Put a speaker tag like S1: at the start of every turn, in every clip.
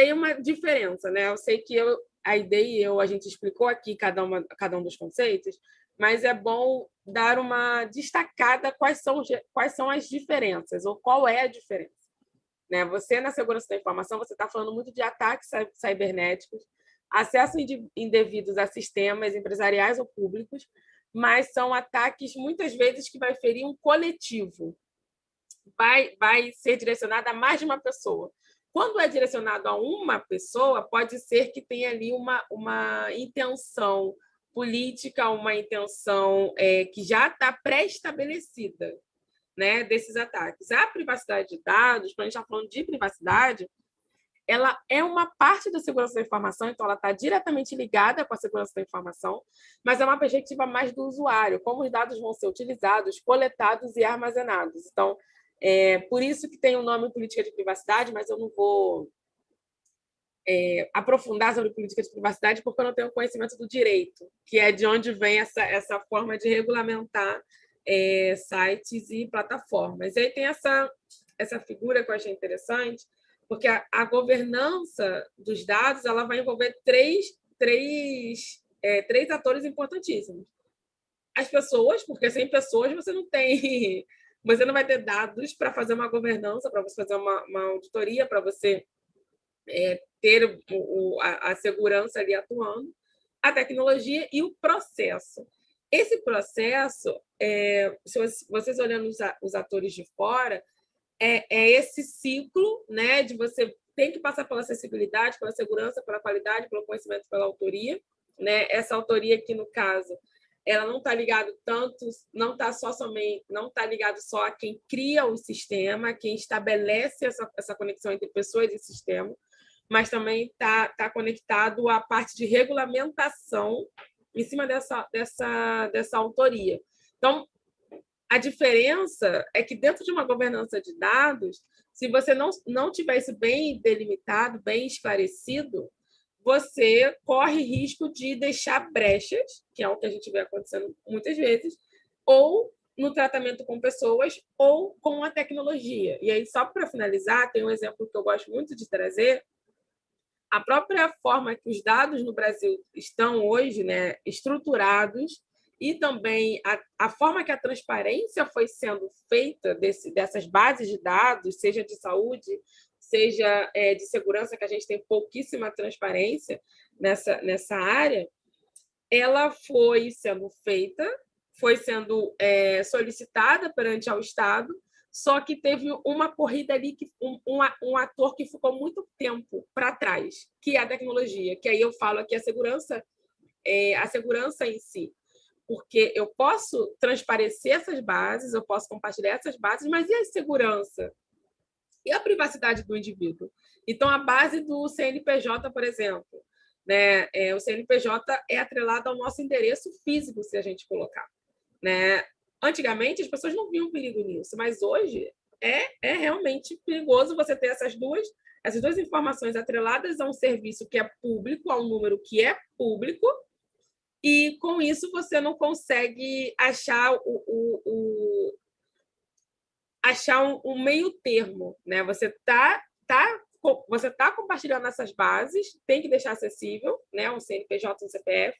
S1: aí uma diferença, né? Eu sei que eu, a ideia e eu, a gente explicou aqui cada, uma, cada um dos conceitos, mas é bom dar uma destacada quais são, quais são as diferenças, ou qual é a diferença. Né? Você, na segurança da informação, você está falando muito de ataques cibernéticos, acesso indevidos a sistemas empresariais ou públicos, mas são ataques, muitas vezes, que vai ferir um coletivo, vai, vai ser direcionado a mais de uma pessoa. Quando é direcionado a uma pessoa, pode ser que tenha ali uma, uma intenção política, uma intenção é, que já está pré-estabelecida né, desses ataques. A privacidade de dados, quando a gente está falando de privacidade, ela é uma parte da segurança da informação, então ela está diretamente ligada com a segurança da informação, mas é uma perspectiva mais do usuário, como os dados vão ser utilizados, coletados e armazenados. Então, é por isso que tem o nome política de privacidade, mas eu não vou é, aprofundar sobre política de privacidade porque eu não tenho conhecimento do direito, que é de onde vem essa, essa forma de regulamentar é, sites e plataformas. E aí tem essa, essa figura que eu achei interessante, porque a, a governança dos dados ela vai envolver três, três, é, três atores importantíssimos. As pessoas, porque sem pessoas você não tem... Você não vai ter dados para fazer uma governança, para você fazer uma, uma auditoria, para você é, ter o, o, a, a segurança ali atuando, a tecnologia e o processo. Esse processo, é, se vocês olhando os, os atores de fora, é, é, esse ciclo né, de você tem que passar pela acessibilidade, pela segurança, pela qualidade, pelo conhecimento, pela autoria. Né? Essa autoria aqui, no caso, ela não está ligado tanto, não está só somente, não está ligado só a quem cria o sistema, quem estabelece essa, essa conexão entre pessoas e sistema, mas também está tá conectado à parte de regulamentação em cima dessa, dessa, dessa autoria. Então, a diferença é que dentro de uma governança de dados, se você não, não tiver isso bem delimitado, bem esclarecido, você corre risco de deixar brechas, que é o que a gente vê acontecendo muitas vezes, ou no tratamento com pessoas ou com a tecnologia. E aí, só para finalizar, tem um exemplo que eu gosto muito de trazer, a própria forma que os dados no Brasil estão hoje né, estruturados e também a, a forma que a transparência foi sendo feita desse, dessas bases de dados, seja de saúde, seja é, de segurança, que a gente tem pouquíssima transparência nessa, nessa área, ela foi sendo feita, foi sendo é, solicitada perante ao Estado, só que teve uma corrida ali, que um, um, um ator que ficou muito tempo para trás, que é a tecnologia, que aí eu falo aqui a segurança, é, a segurança em si, porque eu posso transparecer essas bases, eu posso compartilhar essas bases, mas e a segurança? E a privacidade do indivíduo? Então, a base do CNPJ, por exemplo, né? É, o CNPJ é atrelado ao nosso endereço físico, se a gente colocar. Né? Antigamente, as pessoas não viam perigo nisso, mas hoje é, é realmente perigoso você ter essas duas, essas duas informações atreladas a um serviço que é público, a um número que é público, e com isso você não consegue achar o, o, o achar um, um, meio termo, né? Você tá, tá, você está compartilhando essas bases, tem que deixar acessível, né? Um CNPJ, um CPF,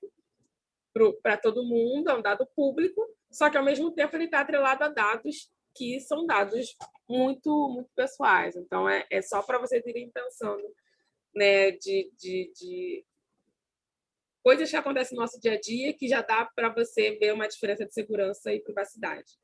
S1: para todo mundo, é um dado público, só que, ao mesmo tempo, ele está atrelado a dados que são dados muito, muito pessoais. Então, é, é só para vocês irem pensando né, de, de, de coisas que acontecem no nosso dia a dia que já dá para você ver uma diferença de segurança e privacidade.